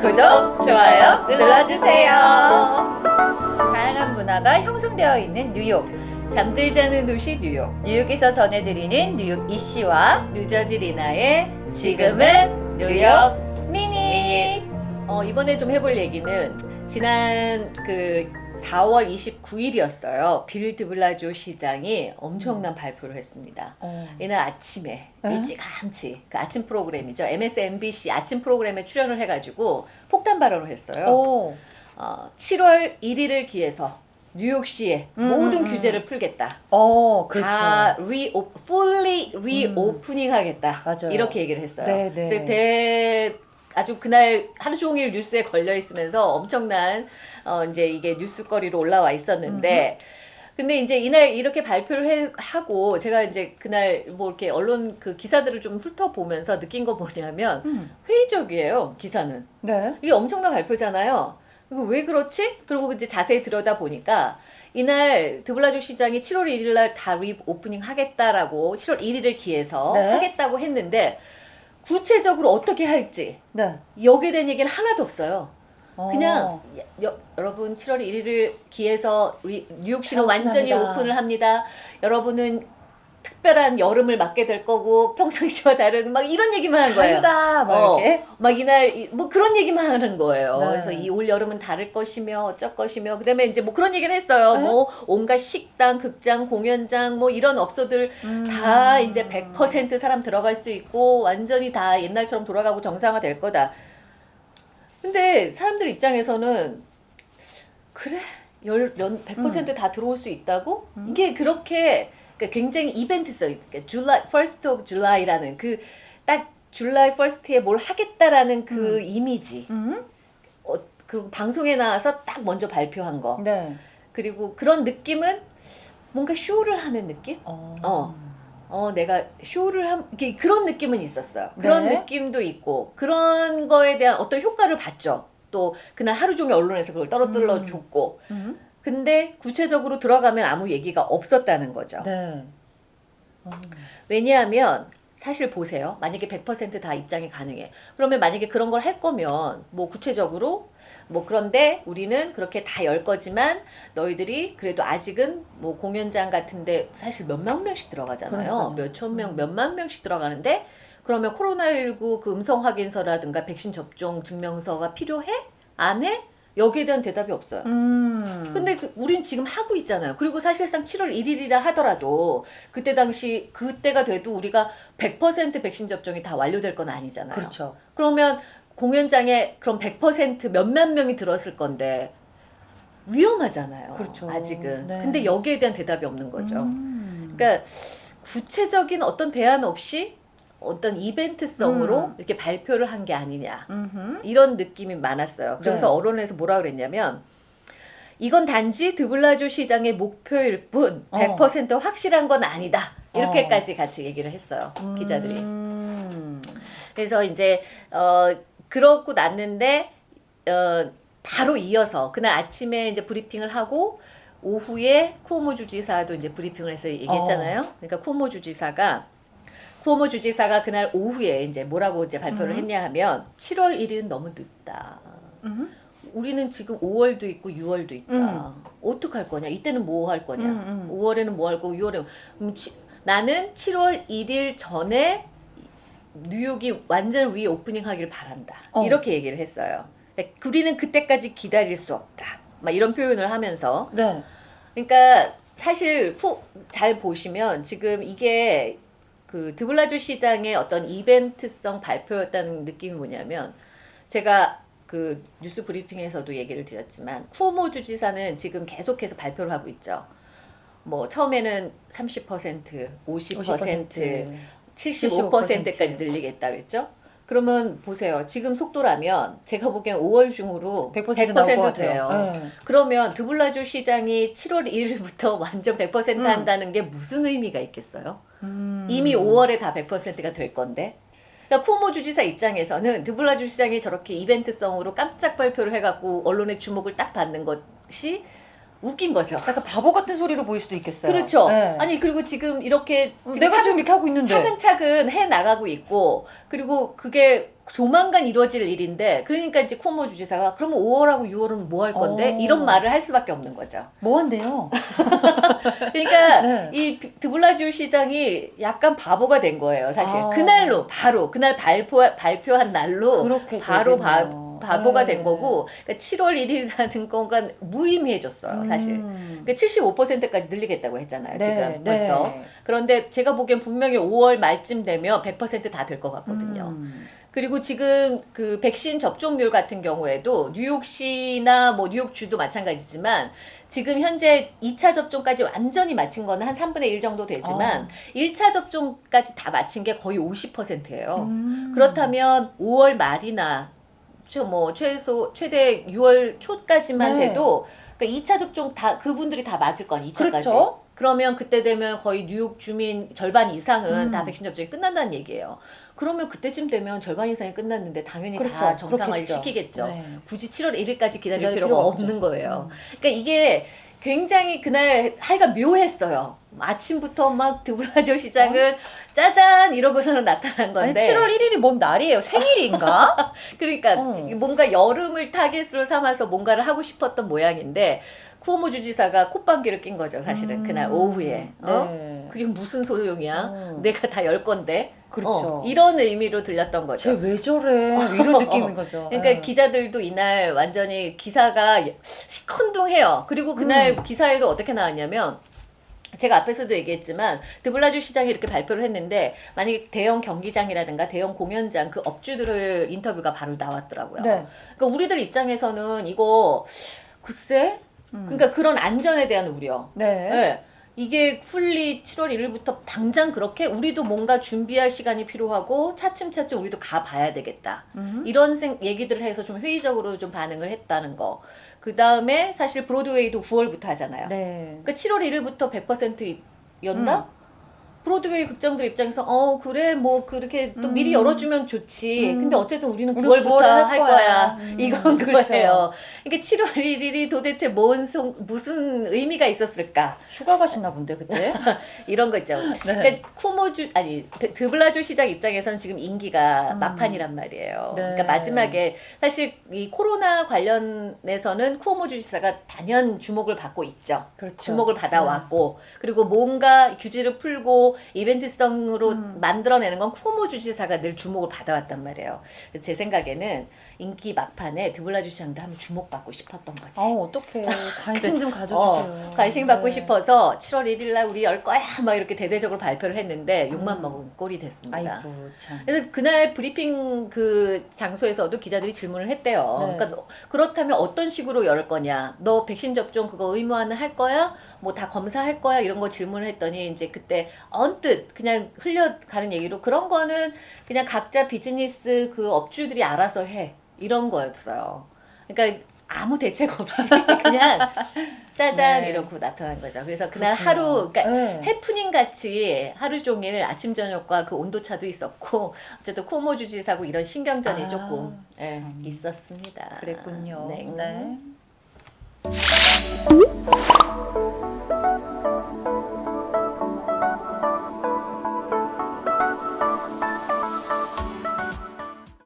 구독, 좋아요 눌러주세요. 다양한 문화가 형성되어 있는 뉴욕. 잠들지 않은 도시 뉴욕. 뉴욕에서 전해드리는 뉴욕 이씨와 뉴저지 리나의 지금은 뉴욕 미니. 어, 이번에 좀 해볼 얘기는 지난 그 4월 29일이었어요. 빌 드 블라조 시장이 엄청난 발표를 했습니다. 어. 이날 아침에 에? 일찌감치 그 아침 프로그램이죠. MSNBC 아침 프로그램에 출연을 해가지고 폭탄 발언을 했어요. 오. 어, 7월 1일을 기해서 뉴욕시의 음, 모든 음, 음. 규제를 풀겠다. 어, 그렇죠. 다 리오, fully reopening 하겠다. 맞아요. 이렇게 얘기를 했어요. 네, 네. 그래서 대 아주 그날 하루 종일 뉴스에 걸려 있으면서 엄청난 어 이제 이게 뉴스거리로 올라와 있었는데 근데 이제 이날 이렇게 발표를 해, 하고 제가 이제 그날 뭐 이렇게 언론 그 기사들을 좀 훑어보면서 느낀 거 뭐냐면 음. 회의적이에요 기사는 네. 이게 엄청난 발표잖아요. 왜 그렇지? 그리고 이제 자세히 들여다 보니까 이날 드블라지오 시장이 7월 1일 날다 reopening 하겠다라고 7월 1일을 기해서 네. 하겠다고 했는데 구체적으로 어떻게 할지 네. 여기에 대한 얘기는 하나도 없어요. 어. 그냥 여, 여러분 7월 1일을 기해서 리- 뉴욕시는. 완전히 오픈을 합니다. 여러분은 특별한 여름을 맞게 될 거고 평상시와 다른 막 이런 얘기만 한 거예요. 자유다 막 어. 이렇게. 막 이날 이- 뭐 그런 얘기만 하는 거예요. 네. 그래서 이 올 여름은 다를 것이며 어쩔 것이며 그다음에 이제 뭐 그런 얘기를 했어요. 네? 뭐 온갖 식당, 극장, 공연장 뭐 이런 업소들 음. 다 이제 100% 사람 들어갈 수 있고 완전히 다 옛날처럼 돌아가고 정상화 될 거다. 근데 사람들 입장에서는 그래 열, 연, 100%다 들어올 수 있다고? 음. 이게 그렇게 그러니까 굉장히 이벤트성, 그러니까 July, First of July라는 그딱 July 1st에 뭘 하겠다라는 그 음. 이미지, 음? 어, 그리고 방송에 나와서 딱 먼저 발표한 거, 네. 그리고 그런 느낌은 뭔가 쇼를 하는 느낌? 어. 어. 어, 내가 쇼를 한, 그런 느낌은 있었어요. 그런 네. 느낌도 있고, 그런 거에 대한 어떤 효과를 봤죠. 또, 그날 하루 종일 언론에서 그걸 떨어뜨려 음. 줬고. 음? 근데 구체적으로 들어가면 아무 얘기가 없었다는 거죠. 네. 어. 왜냐하면, 사실 보세요. 만약에 100%다 입장이 가능해. 그러면 만약에 그런 걸 할 거면, 뭐 구체적으로, 뭐 그런데 우리는 그렇게 다 열 거지만, 너희들이 그래도 아직은 뭐 공연장 같은데 사실 몇만 명씩 들어가잖아요. 그러니까요. 몇천 명, 음. 몇만 명씩 들어가는데, 그러면 코로나19 그 음성 확인서라든가 백신 접종 증명서가 필요해? 안 해? 여기에 대한 대답이 없어요. 음. 근데 그, 우린 지금 하고 있잖아요. 그리고 사실상 7월 1일이라 하더라도 그때 당시 그때가 돼도 우리가 100% 백신 접종이 다 완료될 건 아니잖아요. 그렇죠. 그러면 공연장에 그럼 100% 몇만 명이 들었을 건데 위험하잖아요. 그렇죠. 아직은. 네. 근데 여기에 대한 대답이 없는 거죠. 음. 그러니까 구체적인 어떤 대안 없이 어떤 이벤트성으로 음. 이렇게 발표를 한 게 아니냐. 음흠. 이런 느낌이 많았어요. 그래서 네. 언론에서 뭐라 그랬냐면 이건 단지 드블라조 시장의 목표일 뿐 어. 100% 확실한 건 아니다. 이렇게까지 같이 얘기를 했어요. 기자들이. 음. 그래서 이제 어 그렇고 났는데 어 바로 이어서 그날 아침에 이제 브리핑을 하고 오후에 쿠오모 주지사도 이제 브리핑을 해서 얘기했잖아요. 어. 그러니까 쿠오모 주지사가 쿠오모 주지사가 그날 오후에 이제 뭐라고 이제 발표를 음. 했냐 하면 7월 1일은 너무 늦다. 음흠. 우리는 지금 5월도 있고 6월도 있다. 음. 어떡할 거냐? 이때는 뭐 할 거냐? 음, 음. 5월에는 뭐 할 거고 6월에 음, 치, 나는 7월 1일 전에 뉴욕이 완전 reopening 하길 바란다. 어. 이렇게 얘기를 했어요. 그러니까 우리는 그때까지 기다릴 수 없다. 막 이런 표현을 하면서 네. 그러니까 사실 후, 잘 보시면 지금 이게 그 드블라지오 시장의 어떤 이벤트성 발표였다는 느낌이 뭐냐면 제가 그 뉴스 브리핑에서도 얘기를 드렸지만 쿠오모 주지사는 지금 계속해서 발표를 하고 있죠. 뭐 처음에는 30%, 50%, 75%까지 늘리겠다 그랬죠. 그러면 보세요. 지금 속도라면 제가 보기엔 5월 중으로 100% 나올 것100% 돼요. 네. 그러면 드블라주 시장이 7월 1일부터 완전 100% 음. 한다는 게 무슨 의미가 있겠어요? 음. 이미 5월에 다 100%가 될 건데. 그러니까 쿠모 주지사 입장에서는 드블라주 시장이 저렇게 이벤트성으로 깜짝 발표를 해갖고 언론의 주목을 딱 받는 것이 웃긴 거죠. 약간 바보 같은 소리로 보일 수도 있겠어요. 그렇죠. 네. 아니 그리고 지금 이렇게 지금 내가 차근- 지금 이렇게 하고 있는데. 차근차근 해 나가고 있고 그리고 그게 조만간 이루어질 일인데 그러니까 이제 쿠오모 주지사가 그러면 5월하고 6월은 뭐 할 건데 어. 이런 말을 할 수밖에 없는 거죠. 뭐 한대요? 그러니까 네. 이 비- 드블라지오 시장이 약간 바보가 된 거예요, 사실. 아. 그날로 바로 그날 발표 발표한 날로 그렇게 바로 바. 바보가 네. 된 거고 그러니까 7월 1일이라는 건가 무의미해졌어요, 사실. 음. 그러니까 75%까지 늘리겠다고 했잖아요, 네, 지금 네. 벌써. 그런데 제가 보기엔 분명히 5월 말쯤 되면 100%다 될 것 같거든요. 음. 그리고 지금 그 백신 접종률 같은 경우에도 뉴욕시나 뭐 뉴욕주도 마찬가지지만 지금 현재 2차 접종까지 완전히 마친 거는 한 3분의 1 정도 되지만 1차 접종까지 다 마친 게 거의 50%예요. 음. 그렇다면 5월 말이나 최- 뭐 최소 최대 6월 초까지만 네. 돼도 그러니까 2차 접종 다 그분들이 다 맞을 건 2차까지. 그렇죠. 그러면 그때 되면 거의 뉴욕 주민 절반 이상은 음. 다 백신 접종이 끝난다는 얘기예요. 그러면 그때쯤 되면 절반 이상이 끝났는데 당연히 다 그렇죠. 정상화를 그렇겠죠. 시키겠죠. 네. 굳이 7월 1일까지 기다릴, 기다릴 필요가, 필요가 없죠. 없는 거예요. 음. 그러니까 이게 굉장히 그날 하여간 묘했어요. 아침부터 막 드블라조 시장은 짜잔 이러고서는 나타난 어? 아니 건데 7월 1일이 뭔 날이에요? 생일인가? 그러니까 어. 뭔가 여름을 타겟으로 삼아서 뭔가를 하고 싶었던 모양인데 쿠오모 주지사가 콧방귀를 낀 거죠 사실은 음. 그날 오후에 어? 네. 그게 무슨 소용이야 어. 내가 다 열 건데 그렇죠. 어, 이런 의미로 들렸던 거죠 쟤 왜 저래? 이런 느낌인 거죠. 그러니까 네. 기자들도 이날 완전히 기사가 시큰둥해요. 그리고 그날 음. 기사에도 어떻게 나왔냐면 제가 앞에서도 얘기했지만 드블라주 시장이 이렇게 발표를 했는데 만약에 대형 경기장이라든가 대형 공연장 그 업주들을 인터뷰가 바로 나왔더라고요. 네. 그러니까 우리들 입장에서는 이거 글쎄 음. 그러니까 그런 안전에 대한 우려. 네. 네. 이게 풀리 7월 1일부터 당장 그렇게 우리도 뭔가 준비할 시간이 필요하고 차츰차츰 우리도 가봐야 되겠다. 음. 이런 생, 얘기들을 해서 좀 회의적으로 좀 반응을 했다는 거. 그 다음에 사실 브로드웨이도 9월부터 하잖아요. 네. 그러니까 7월 1일부터 100% 연다? 브로드웨이 극장들 입장에서 어 그래 뭐 그렇게 또 미리 음. 열어주면 좋지. 음. 근데 어쨌든 우리는 우리 9월부터 9월에 할할 거야. 거야. 음, 이건 그렇죠. 그거예요. 그러니까 7월 1일이 도대체 뭔 송, 무슨 의미가 있었을까? 휴가 가시나 본데 그때. 이런 거 있죠. 네. 그러니까 쿠모주 아니 드블라주 시장 입장에서는 지금 임기가 음. 막판이란 말이에요. 네. 그러니까 마지막에 사실 이 코로나 관련해서는 쿠오모 주 지사가 단연 주목을 받고 있죠. 그렇죠. 주목을 받아왔고 그리고 뭔가 규제를 풀고 이벤트성으로 음. 만들어내는 건 쿠오모 주지사가 늘 주목을 받아왔단 말이에요. 제 생각에는 인기 막판에 드블라주 시장도 한번 주목받고 싶었던 거지. 아 어떡해. 관심 좀 가져주세요. 어, 관심 받고 네. 싶어서 7월 1일 날 우리 열 거야 막 이렇게 대대적으로 발표를 했는데 욕만 음. 먹은 꼴이 됐습니다. 아이고 참. 그래서 그날 브리핑 그 장소에서도 기자들이 질문을 했대요. 네. 그러니까 너- 그렇다면 어떤 식으로 열 거냐? 너 백신 접종 그거 의무화는 할 거야? 뭐 다 검사할 거야? 이런 거 질문을 했더니 이제 그때 언뜻 그냥 흘려가는 얘기로 그런 거는 그냥 각자 비즈니스 그 업주들이 알아서 해. 이런 거였어요. 그러니까 아무 대책 없이 그냥 짜잔 네. 이러고 나타난 거죠. 그래서 그날 그렇구나. 하루 그러니까 네. 해프닝 같이 하루 종일 아침 저녁과 그 온도 차도 있었고 어쨌든 쿠오모 주지사고 이런 신경전이 아, 조금 예, 참. 있었습니다. 그랬군요. 네. 네.